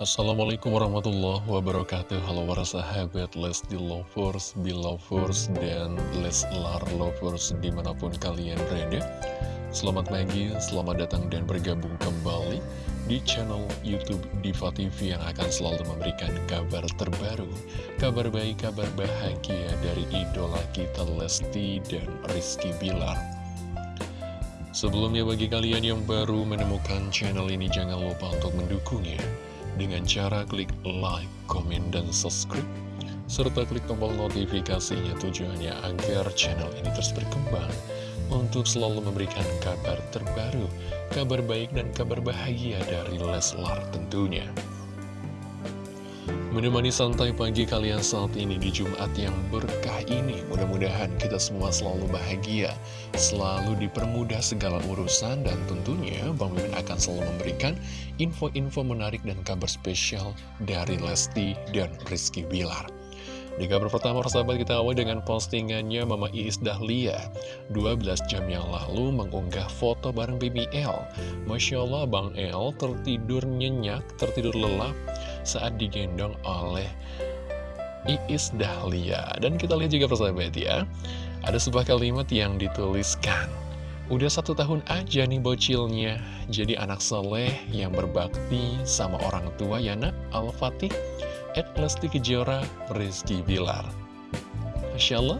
Assalamualaikum warahmatullahi wabarakatuh. Halo para sahabat Lesti Lovers, Belovers, dan Leslar Lovers di mana pun kalian berada. Selamat pagi, selamat datang dan bergabung kembali di channel Youtube Diva TV yang akan selalu memberikan kabar terbaru Kabar baik, kabar bahagia dari idola kita Lesti dan Rizky Bilar. Sebelumnya bagi kalian yang baru menemukan channel ini jangan lupa untuk mendukungnya dengan cara klik like, komen, dan subscribe serta klik tombol notifikasinya tujuannya agar channel ini terus berkembang untuk selalu memberikan kabar terbaru, kabar baik dan kabar bahagia dari Leslar tentunya. Menemani santai pagi kalian saat ini di Jumat yang berkah ini Mudah-mudahan kita semua selalu bahagia Selalu dipermudah segala urusan Dan tentunya Bang Mimin akan selalu memberikan info-info menarik dan kabar spesial Dari Lesti dan Rizky Bilar. Di kabar pertama persahabat kita awal dengan postingannya Mama Iis Dahlia. 12 jam yang lalu mengunggah foto bareng BBL Masya Allah Bang El tertidur nyenyak, tertidur lelap saat digendong oleh Iis Dahlia. Dan kita lihat juga persahabat ya, ada sebuah kalimat yang dituliskan. Udah satu tahun aja nih bocilnya, jadi anak soleh yang berbakti sama orang tua ya nak, Al-Fatih, Ed Lesti Kejora, Rizky Bilar. Masya Allah,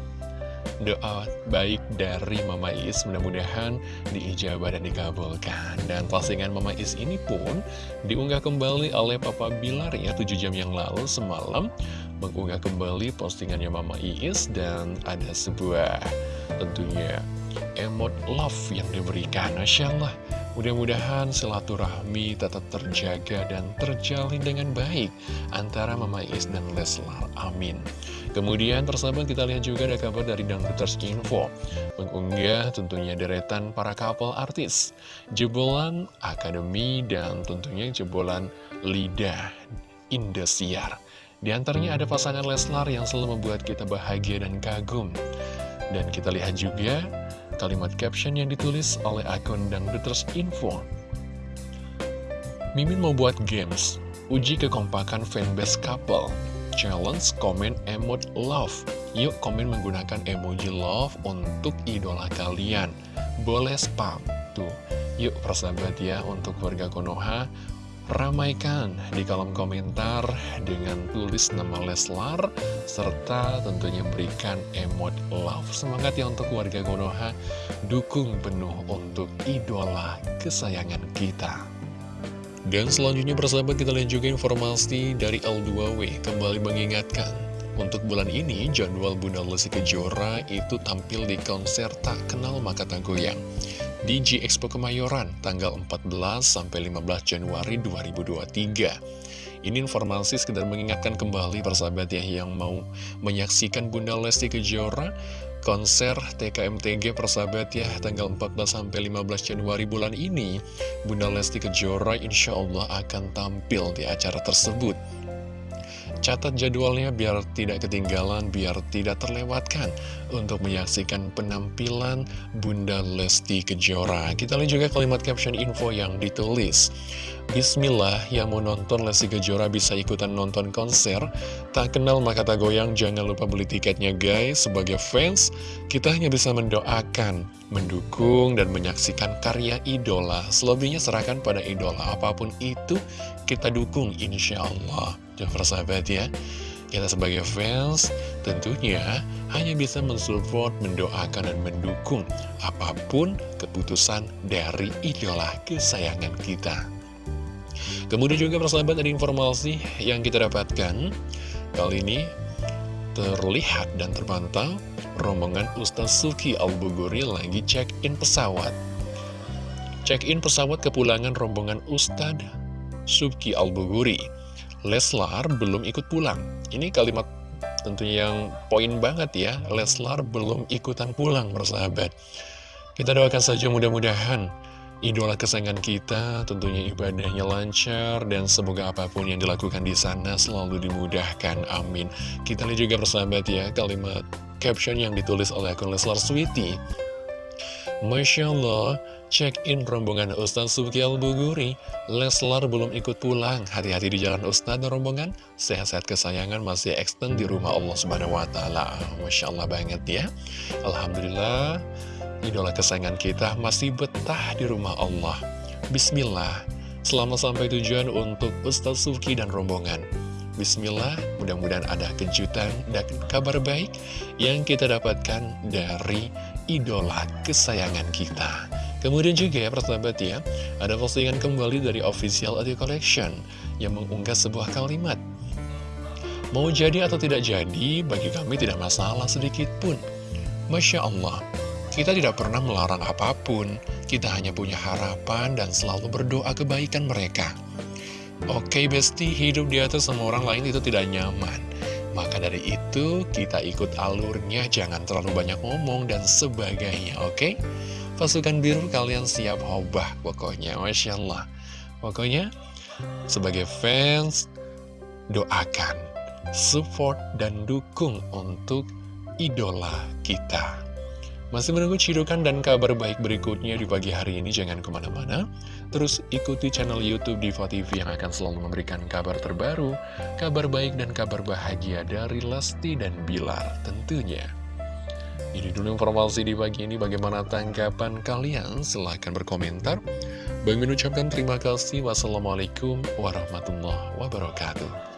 doa baik dari Mama Is mudah-mudahan diijabah dan dikabulkan. Dan postingan Mama Is ini pun diunggah kembali oleh Papa Bilar ya 7 jam yang lalu semalam mengunggah kembali postingannya Mama Is dan ada sebuah tentunya emot love yang diberikan. Masya Allah. Mudah-mudahan silaturahmi tetap terjaga dan terjalin dengan baik antara Mama Is dan Leslar. Amin. Kemudian persahabat kita lihat juga ada kabar dari Dangduters Info. Mengunggah tentunya deretan para couple artis. Jebolan Akademi dan tentunya jebolan Lidah Indosiar. Di antaranya ada pasangan Leslar yang selalu membuat kita bahagia dan kagum. Dan kita lihat juga kalimat caption yang ditulis oleh akun Dangduters Info. Mimin mau buat games, uji kekompakan fanbase couple. Challenge komen emot love. Yuk komen menggunakan emoji love untuk idola kalian. Boleh spam. Tuh, yuk persahabat ya untuk warga Konoha Ramaikan di kolom komentar dengan tulis nama Leslar serta tentunya berikan emot love. Semangat ya untuk warga Konoha, dukung penuh untuk idola kesayangan kita. Dan selanjutnya persahabat kita lihat juga informasi dari L2W kembali mengingatkan untuk bulan ini jadwal Bunda Lesti Kejora itu tampil di konser Tak Kenal Maka Tak Goyang di G Expo Kemayoran tanggal 14 sampai 15 Januari 2023. Ini informasi sekedar mengingatkan kembali persahabat ya yang mau menyaksikan Bunda Lesti Kejora konser TKMTG persahabat ya tanggal 14 sampai 15 Januari bulan ini Bunda Lesti Kejora insya Allah akan tampil di acara tersebut Catat jadwalnya biar tidak ketinggalan, biar tidak terlewatkan untuk menyaksikan penampilan Bunda Lesti Kejora. Kita lihat juga kalimat caption info yang ditulis. Bismillah, yang mau nonton Lesti Kejora bisa ikutan nonton konser. Tak kenal maka tak goyang, jangan lupa beli tiketnya guys. Sebagai fans, kita hanya bisa mendoakan, mendukung, dan menyaksikan karya idola. Selebihnya serahkan pada idola, apa pun itu kita dukung insya Allah. Tuh persahabat ya. Kita sebagai fans tentunya hanya bisa mensupport, mendoakan, dan mendukung apa pun keputusan dari idola kesayangan kita. Kemudian juga persahabat ada informasi yang kita dapatkan. Kali ini terlihat dan terpantau rombongan Ustaz Suki Al-Buguri lagi check-in pesawat. Check-in pesawat kepulangan rombongan Ustadz Suki Al-Buguri Leslar belum ikut pulang. Ini kalimat tentunya yang poin banget ya. Leslar belum ikutan pulang, bersahabat. Kita doakan saja mudah-mudahan idola kesayangan kita tentunya ibadahnya lancar dan semoga apa pun yang dilakukan di sana selalu dimudahkan. Amin. Kita lihat juga bersahabat ya kalimat caption yang ditulis oleh akun Leslar Sweety. Masya Allah, check-in rombongan Ustadz Subki Al-Buguri Leslar belum ikut pulang. Hati-hati di jalan Ustadz dan rombongan Sehat-sehat kesayangan masih extend di rumah Allah Subhanahu Wa Taala. Masya Allah banget ya. Alhamdulillah Idola kesayangan kita masih betah di rumah Allah. Bismillah. Selamat sampai tujuan untuk Ustadz Subki dan rombongan. Bismillah, mudah-mudahan ada kejutan dan kabar baik yang kita dapatkan dari idola kesayangan kita. Kemudian juga ya persahabat ya, ada postingan kembali dari official audio collection yang mengunggah sebuah kalimat. Mau jadi atau tidak jadi, bagi kami tidak masalah sedikit pun. Masya Allah, kita tidak pernah melarang apa pun, kita hanya punya harapan dan selalu berdoa kebaikan mereka. Oke Besti, hidup di atas semua orang lain itu tidak nyaman. Maka dari itu, kita ikut alurnya, jangan terlalu banyak ngomong dan sebagainya, oke? Pasukan biru kalian siap hobah pokoknya, Masya Allah. Pokoknya, sebagai fans, doakan, support, dan dukung untuk idola kita. Masih menunggu cidukan dan kabar baik berikutnya di pagi hari ini, jangan ke mana-mana. Terus ikuti channel Youtube Diva TV yang akan selalu memberikan kabar terbaru, kabar baik dan kabar bahagia dari Lesti dan Bilar tentunya. Ini dulu informasi di pagi ini, bagaimana tanggapan kalian? Silahkan berkomentar. Bagi mengucapkan terima kasih. Wassalamualaikum warahmatullahi wabarakatuh.